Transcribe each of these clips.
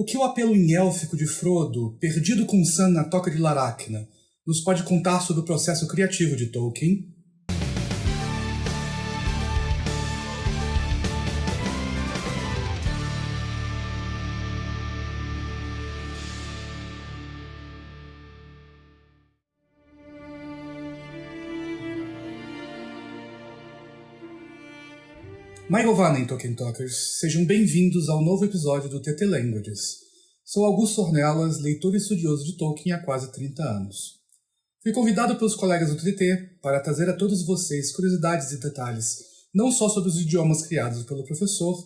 O que o apelo em élfico de Frodo, perdido com Sam na Toca de Laracna, nos pode contar sobre o processo criativo de Tolkien? Michael Vanen, Tolkien Talkers, sejam bem-vindos ao novo episódio do TT Languages. Sou Augusto Ornelas, leitor e estudioso de Tolkien há quase 30 anos. Fui convidado pelos colegas do TT para trazer a todos vocês curiosidades e detalhes, não só sobre os idiomas criados pelo professor,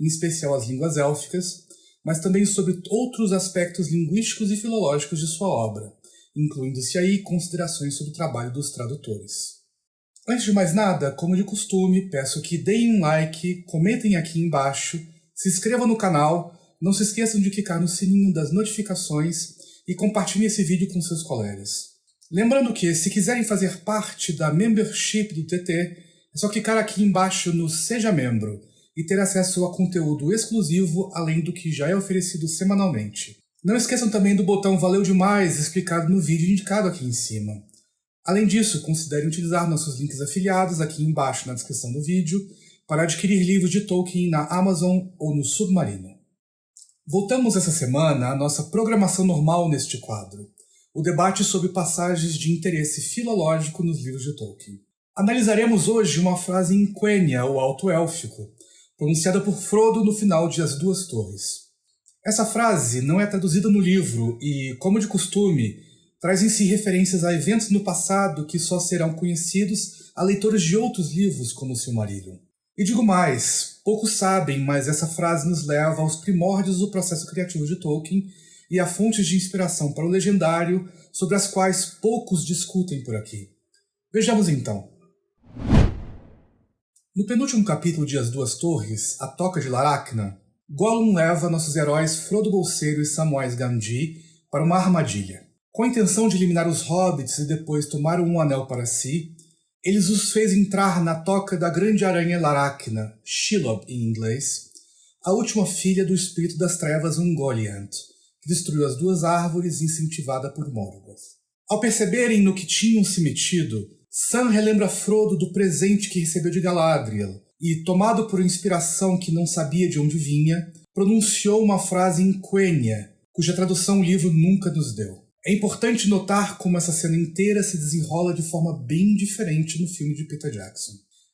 em especial as línguas élficas, mas também sobre outros aspectos linguísticos e filológicos de sua obra, incluindo-se aí considerações sobre o trabalho dos tradutores. Antes de mais nada, como de costume, peço que deem um like, comentem aqui embaixo, se inscrevam no canal, não se esqueçam de clicar no sininho das notificações e compartilhem esse vídeo com seus colegas. Lembrando que, se quiserem fazer parte da membership do TT, é só clicar aqui embaixo no Seja Membro e ter acesso a conteúdo exclusivo além do que já é oferecido semanalmente. Não esqueçam também do botão Valeu Demais explicado no vídeo indicado aqui em cima. Além disso, considerem utilizar nossos links afiliados aqui embaixo na descrição do vídeo para adquirir livros de Tolkien na Amazon ou no Submarino. Voltamos essa semana à nossa programação normal neste quadro, o debate sobre passagens de interesse filológico nos livros de Tolkien. Analisaremos hoje uma frase em Quenya, ou Alto Élfico, pronunciada por Frodo no final de As Duas Torres. Essa frase não é traduzida no livro e, como de costume, traz em si referências a eventos no passado que só serão conhecidos a leitores de outros livros como o Silmarillion. E digo mais, poucos sabem, mas essa frase nos leva aos primórdios do processo criativo de Tolkien e a fontes de inspiração para o legendário sobre as quais poucos discutem por aqui. Vejamos então. No penúltimo capítulo de As Duas Torres, A Toca de Laracna, Gollum leva nossos heróis Frodo Bolseiro e Samwise Gamgee para uma armadilha. Com a intenção de eliminar os hobbits e depois tomar um anel para si, eles os fez entrar na toca da grande aranha Laracna, Shelob em inglês, a última filha do espírito das trevas Ungoliant, que destruiu as duas árvores incentivada por Morgoth. Ao perceberem no que tinham se metido, Sam relembra Frodo do presente que recebeu de Galadriel e, tomado por inspiração que não sabia de onde vinha, pronunciou uma frase em Quenya, cuja tradução o livro nunca nos deu. É importante notar como essa cena inteira se desenrola de forma bem diferente no filme de Peter Jackson.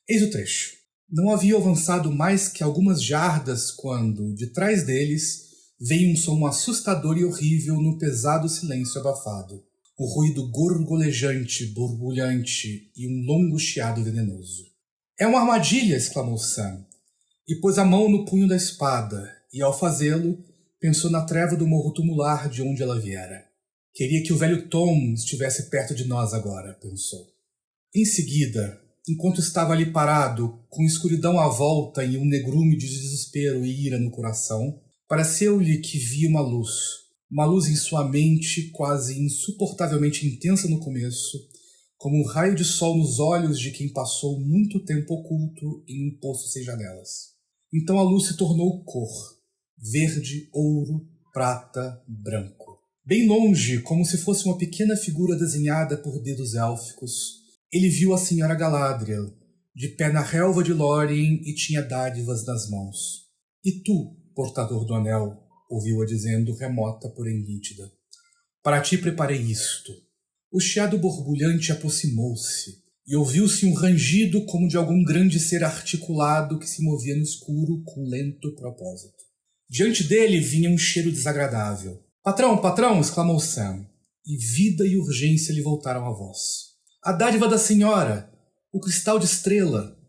Eis o trecho. Não havia avançado mais que algumas jardas quando, de trás deles, veio um som assustador e horrível no pesado silêncio abafado. O ruído gorgolejante, borbulhante e um longo chiado venenoso. É uma armadilha! exclamou Sam, e pôs a mão no punho da espada, e ao fazê-lo, pensou na treva do morro tumular de onde ela viera. Queria que o velho Tom estivesse perto de nós agora, pensou. Em seguida, enquanto estava ali parado, com escuridão à volta e um negrume de desespero e ira no coração, pareceu-lhe que via uma luz, uma luz em sua mente quase insuportavelmente intensa no começo, como um raio de sol nos olhos de quem passou muito tempo oculto em um poço sem janelas. Então a luz se tornou cor, verde, ouro, prata, branco. Bem longe, como se fosse uma pequena figura desenhada por dedos élficos, ele viu a senhora Galadriel, de pé na relva de Lórien e tinha dádivas nas mãos. E tu, portador do anel, ouviu-a dizendo remota, porém nítida. Para ti preparei isto. O chiado borbulhante aproximou-se, e ouviu-se um rangido como de algum grande ser articulado que se movia no escuro com lento propósito. Diante dele vinha um cheiro desagradável. Patrão, patrão! exclamou Sam, e vida e urgência lhe voltaram a voz. A dádiva da senhora! O cristal de estrela!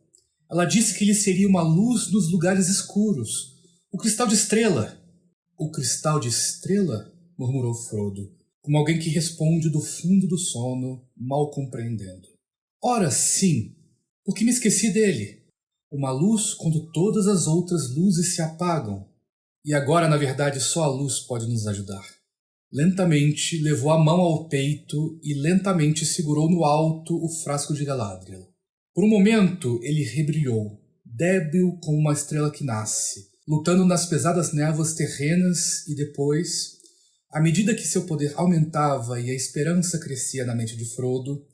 Ela disse que lhe seria uma luz nos lugares escuros. O cristal de estrela! O cristal de estrela? murmurou Frodo, como alguém que responde do fundo do sono, mal compreendendo. Ora, sim! Por que me esqueci dele? Uma luz quando todas as outras luzes se apagam, e agora, na verdade, só a luz pode nos ajudar. Lentamente levou a mão ao peito e lentamente segurou no alto o frasco de Galadriel. Por um momento ele rebrilhou, débil como uma estrela que nasce, lutando nas pesadas névoas terrenas e depois, à medida que seu poder aumentava e a esperança crescia na mente de Frodo,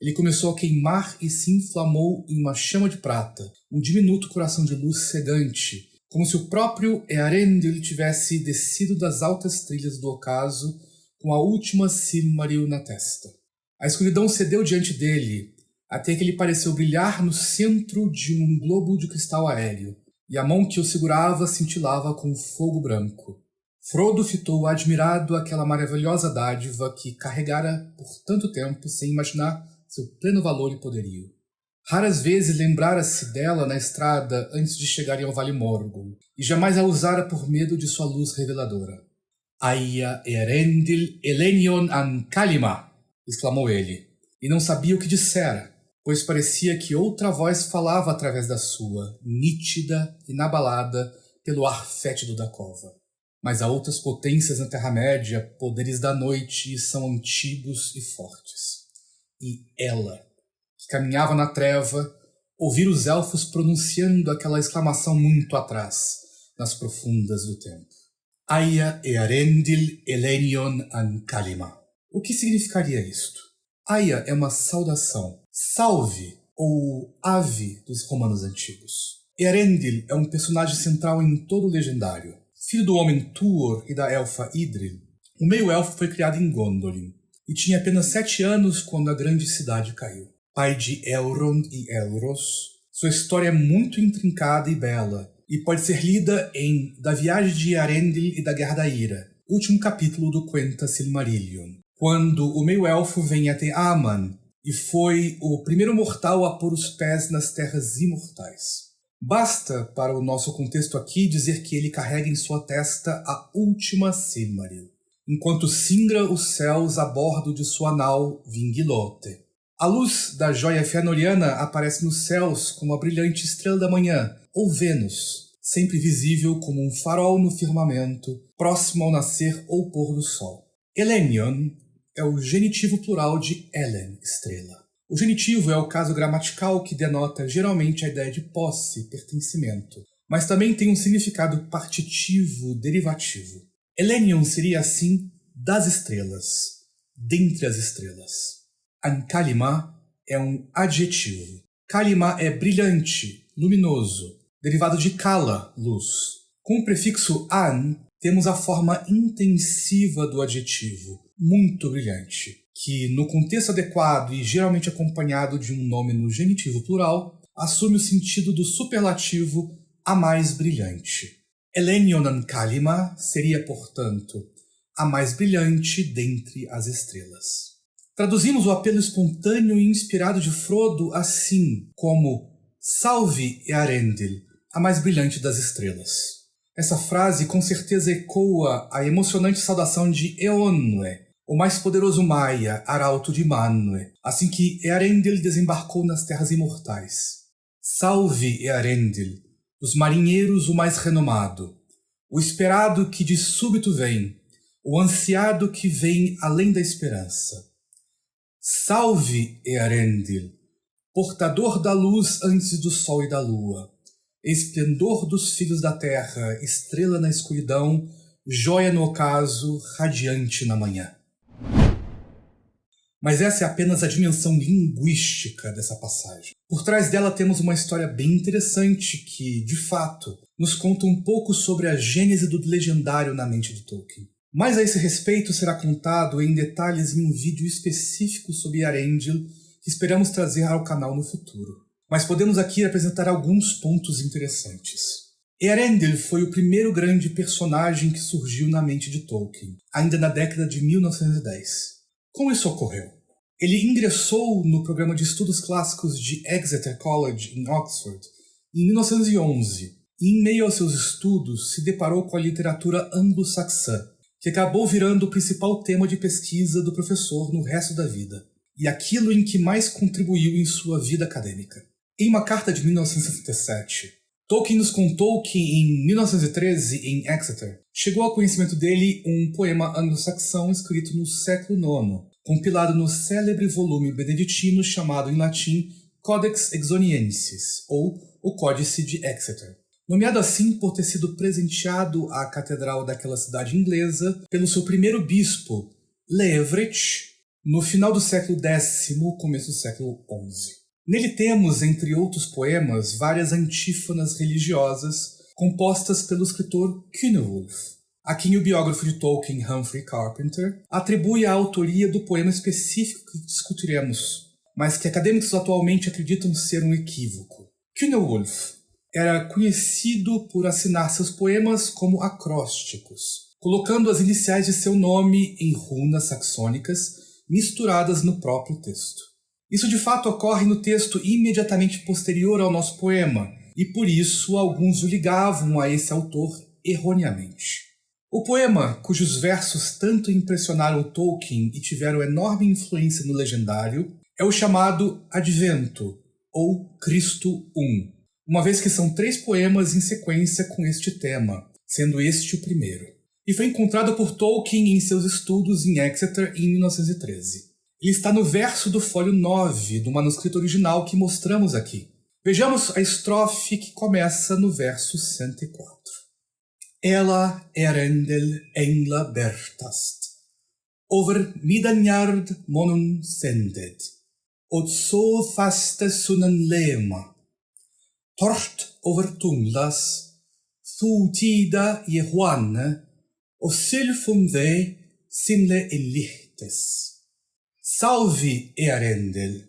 ele começou a queimar e se inflamou em uma chama de prata, um diminuto coração de luz cegante, como se o próprio Earendil tivesse descido das altas trilhas do ocaso com a última Silmaril na testa. A escuridão cedeu diante dele, até que ele pareceu brilhar no centro de um globo de cristal aéreo, e a mão que o segurava cintilava com fogo branco. Frodo fitou admirado aquela maravilhosa dádiva que carregara por tanto tempo sem imaginar seu pleno valor e poderio. Raras vezes lembrara-se dela na estrada antes de chegarem ao Vale Morgul, e jamais a usara por medo de sua luz reveladora. Aia erendil elenion an kalima! exclamou ele, e não sabia o que dissera, pois parecia que outra voz falava através da sua, nítida, inabalada pelo ar fétido da cova. Mas há outras potências na Terra-média, poderes da noite, e são antigos e fortes. E ela, que caminhava na treva, ouvir os elfos pronunciando aquela exclamação muito atrás, nas profundas do tempo. Aia earendil elenion an kalima. O que significaria isto? Aia é uma saudação, salve ou ave dos romanos antigos. Erendil é um personagem central em todo o legendário. Filho do homem Tuor e da elfa Idril, o meio-elfo foi criado em Gondolin e tinha apenas sete anos quando a grande cidade caiu. Pai de Elrond e Elros, sua história é muito intrincada e bela e pode ser lida em Da Viagem de Arendil e da Guerra da Ira, último capítulo do Quenta Silmarillion quando o meio-elfo vem até Aman e foi o primeiro mortal a pôr os pés nas terras imortais. Basta, para o nosso contexto aqui, dizer que ele carrega em sua testa a última Silmaril, enquanto singra os céus a bordo de sua nau Vingilote. A luz da joia fëanoriana aparece nos céus como a brilhante estrela da manhã, ou Vênus, sempre visível como um farol no firmamento, próximo ao nascer ou pôr do sol. Elenion é o genitivo plural de Ellen, estrela. O genitivo é o caso gramatical que denota geralmente a ideia de posse, pertencimento, mas também tem um significado partitivo derivativo. Elenion seria assim das estrelas, dentre as estrelas. Ankalima é um adjetivo. Kalima é brilhante, luminoso, derivado de kala, luz. Com o prefixo an, temos a forma intensiva do adjetivo, muito brilhante, que, no contexto adequado e geralmente acompanhado de um nome no genitivo plural, assume o sentido do superlativo a mais brilhante. Elenionan Kalima seria, portanto, a mais brilhante dentre as estrelas. Traduzimos o apelo espontâneo e inspirado de Frodo assim, como Salve Earendil, a mais brilhante das estrelas. Essa frase com certeza ecoa a emocionante saudação de Eonwe, o mais poderoso Maia, arauto de Manwë, assim que Earendil desembarcou nas Terras Imortais. Salve Earendil, dos marinheiros o mais renomado, o esperado que de súbito vem, o ansiado que vem além da esperança. Salve Earendil, portador da luz antes do sol e da lua, esplendor dos filhos da terra, estrela na escuridão, joia no ocaso, radiante na manhã. Mas essa é apenas a dimensão linguística dessa passagem. Por trás dela temos uma história bem interessante que, de fato, nos conta um pouco sobre a gênese do legendário na mente de Tolkien. Mas a esse respeito será contado em detalhes em um vídeo específico sobre Arendil que esperamos trazer ao canal no futuro mas podemos aqui apresentar alguns pontos interessantes. Earendil foi o primeiro grande personagem que surgiu na mente de Tolkien, ainda na década de 1910. Como isso ocorreu? Ele ingressou no programa de estudos clássicos de Exeter College, em Oxford, em 1911, e em meio aos seus estudos se deparou com a literatura anglo-saxã, que acabou virando o principal tema de pesquisa do professor no resto da vida, e aquilo em que mais contribuiu em sua vida acadêmica. Em uma carta de 1967, Tolkien nos contou que em 1913, em Exeter, chegou ao conhecimento dele um poema anglo-saxão escrito no século IX, compilado no célebre volume beneditino chamado em latim Codex Exoniensis, ou o Códice de Exeter. Nomeado assim por ter sido presenteado à catedral daquela cidade inglesa pelo seu primeiro bispo, Leverett, no final do século X, começo do século XI. Nele temos, entre outros poemas, várias antífonas religiosas compostas pelo escritor Cynewulf, a quem o biógrafo de Tolkien, Humphrey Carpenter, atribui a autoria do poema específico que discutiremos, mas que acadêmicos atualmente acreditam ser um equívoco. Cynewulf era conhecido por assinar seus poemas como acrósticos, colocando as iniciais de seu nome em runas saxônicas misturadas no próprio texto. Isso de fato ocorre no texto imediatamente posterior ao nosso poema, e por isso alguns o ligavam a esse autor erroneamente. O poema, cujos versos tanto impressionaram Tolkien e tiveram enorme influência no legendário, é o chamado Advento, ou Cristo I, uma vez que são três poemas em sequência com este tema, sendo este o primeiro. E foi encontrado por Tolkien em seus estudos em Exeter em 1913. Ele está no verso do folho 9 do manuscrito original que mostramos aqui. Vejamos a estrofe que começa no verso 104. Ela erendel engla bertast, over midanjard monum sendet, od so faste sunnen lema, Tort over tunglas, thutida Jehuanne, og sylfum ve simle elichtes. Salve, Earendel,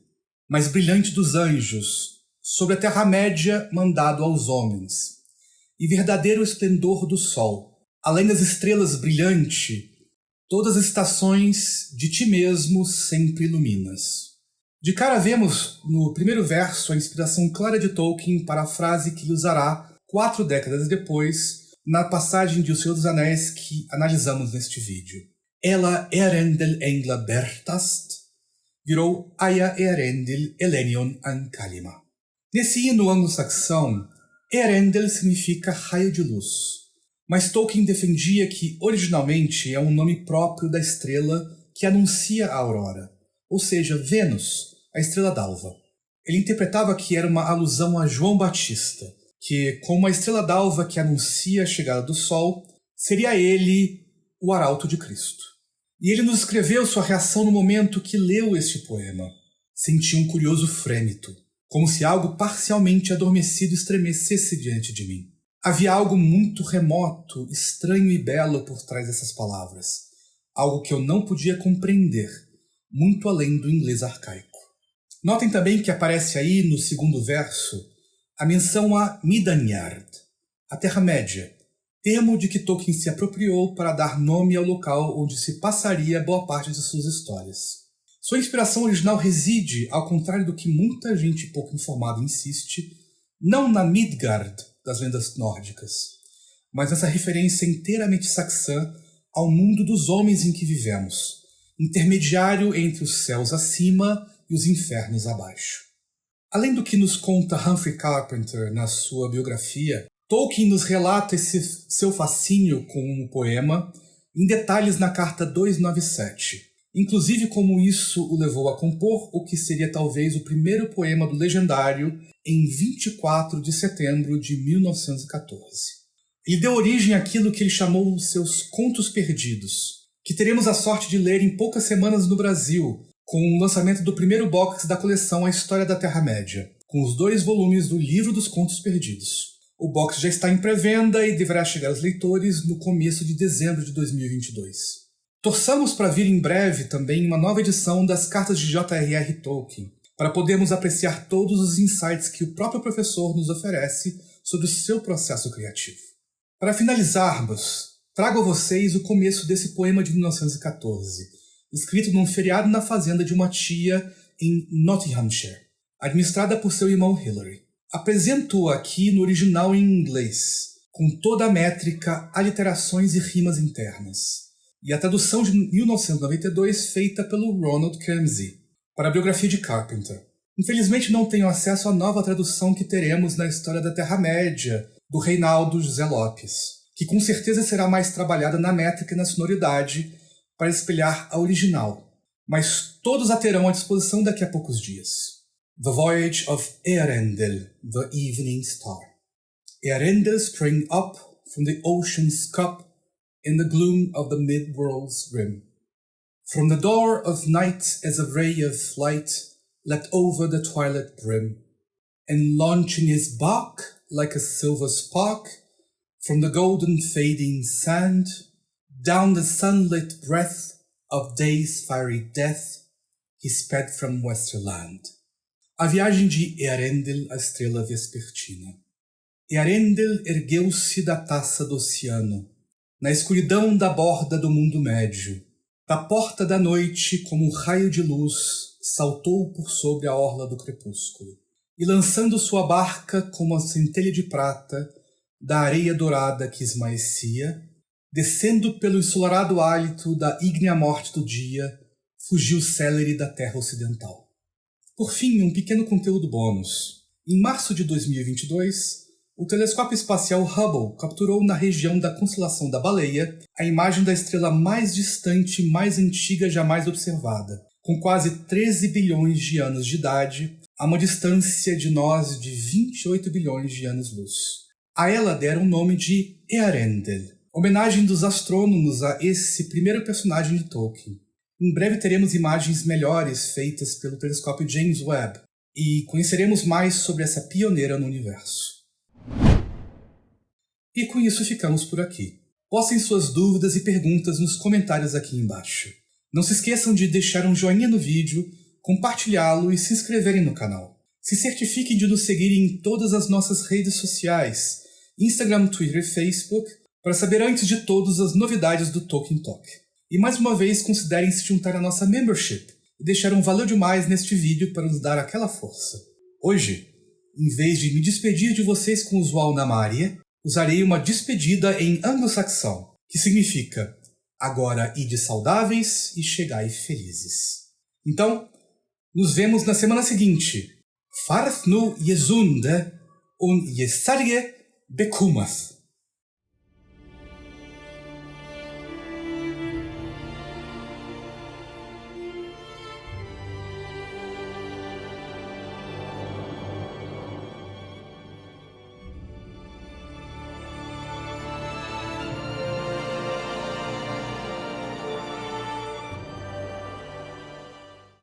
mais brilhante dos anjos, sobre a Terra-média mandado aos homens, e verdadeiro esplendor do sol, além das estrelas brilhante, todas as estações de ti mesmo sempre iluminas. De cara vemos no primeiro verso a inspiração clara de Tolkien para a frase que usará quatro décadas depois na passagem de O Senhor dos Anéis que analisamos neste vídeo. Ela erendel engla bertast virou Aya erendel elenion ankalima. Nesse hino anglo-saxão, Erendel significa raio de luz, mas Tolkien defendia que originalmente é um nome próprio da estrela que anuncia a aurora, ou seja, Vênus, a estrela d'alva. Ele interpretava que era uma alusão a João Batista, que, como a estrela d'alva que anuncia a chegada do sol, seria ele o arauto de Cristo. E ele nos escreveu sua reação no momento que leu este poema. Senti um curioso frêmito, como se algo parcialmente adormecido estremecesse diante de mim. Havia algo muito remoto, estranho e belo por trás dessas palavras, algo que eu não podia compreender, muito além do inglês arcaico. Notem também que aparece aí no segundo verso a menção a Midanyard, a Terra-média, termo de que Tolkien se apropriou para dar nome ao local onde se passaria boa parte de suas histórias. Sua inspiração original reside, ao contrário do que muita gente pouco informada insiste, não na Midgard das lendas nórdicas, mas nessa referência inteiramente saxã ao mundo dos homens em que vivemos, intermediário entre os céus acima os infernos abaixo. Além do que nos conta Humphrey Carpenter na sua biografia, Tolkien nos relata esse seu fascínio com o poema em detalhes na carta 297, inclusive como isso o levou a compor o que seria talvez o primeiro poema do legendário em 24 de setembro de 1914. Ele deu origem àquilo que ele chamou seus Contos Perdidos, que teremos a sorte de ler em poucas semanas no Brasil, com o lançamento do primeiro box da coleção A História da Terra-média, com os dois volumes do Livro dos Contos Perdidos. O box já está em pré-venda e deverá chegar aos leitores no começo de dezembro de 2022. Torçamos para vir em breve também uma nova edição das Cartas de J.R.R. Tolkien, para podermos apreciar todos os insights que o próprio professor nos oferece sobre o seu processo criativo. Para finalizarmos, trago a vocês o começo desse poema de 1914, escrito num feriado na fazenda de uma tia em Nottinghamshire, administrada por seu irmão Hilary. Apresento-o aqui no original em inglês, com toda a métrica, aliterações e rimas internas, e a tradução de 1992 feita pelo Ronald Camsey, para a biografia de Carpenter. Infelizmente não tenho acesso à nova tradução que teremos na história da Terra-média, do Reinaldo José Lopes, que com certeza será mais trabalhada na métrica e na sonoridade para espelhar a original, mas todos a terão à disposição daqui a poucos dias. The Voyage of Earendel, The Evening Star. Earendel sprang up from the ocean's cup in the gloom of the mid-world's rim. From the door of night as a ray of light leapt over the twilight brim, and launching his bark like a silver spark from the golden fading sand, down the sunlit breath of day's fiery death, he sped from Westerland. A viagem de Earendel, a estrela vespertina. Earendel ergueu-se da taça do oceano, na escuridão da borda do mundo médio. Da porta da noite, como um raio de luz, saltou por sobre a orla do crepúsculo. E lançando sua barca como a centelha de prata, da areia dourada que esmaecia, descendo pelo ensolarado hálito da ígnea morte do dia, fugiu célere da terra ocidental. Por fim, um pequeno conteúdo bônus. Em março de 2022, o telescópio espacial Hubble capturou na região da constelação da Baleia a imagem da estrela mais distante e mais antiga jamais observada, com quase 13 bilhões de anos de idade, a uma distância de nós de 28 bilhões de anos-luz. A ela deram o nome de Earendel, homenagem dos astrônomos a esse primeiro personagem de Tolkien. Em breve teremos imagens melhores feitas pelo telescópio James Webb e conheceremos mais sobre essa pioneira no universo. E com isso ficamos por aqui. Postem suas dúvidas e perguntas nos comentários aqui embaixo. Não se esqueçam de deixar um joinha no vídeo, compartilhá-lo e se inscreverem no canal. Se certifiquem de nos seguirem em todas as nossas redes sociais, Instagram, Twitter e Facebook, para saber antes de todos as novidades do Tolkien Talk. E mais uma vez considerem se juntar à nossa membership e deixar um valeu demais neste vídeo para nos dar aquela força. Hoje, em vez de me despedir de vocês com o usual na Maria, usarei uma despedida em anglo-saxão, que significa agora ide saudáveis e chegai felizes. Então, nos vemos na semana seguinte. Farth nu Jesunde und Jesarge bekumath.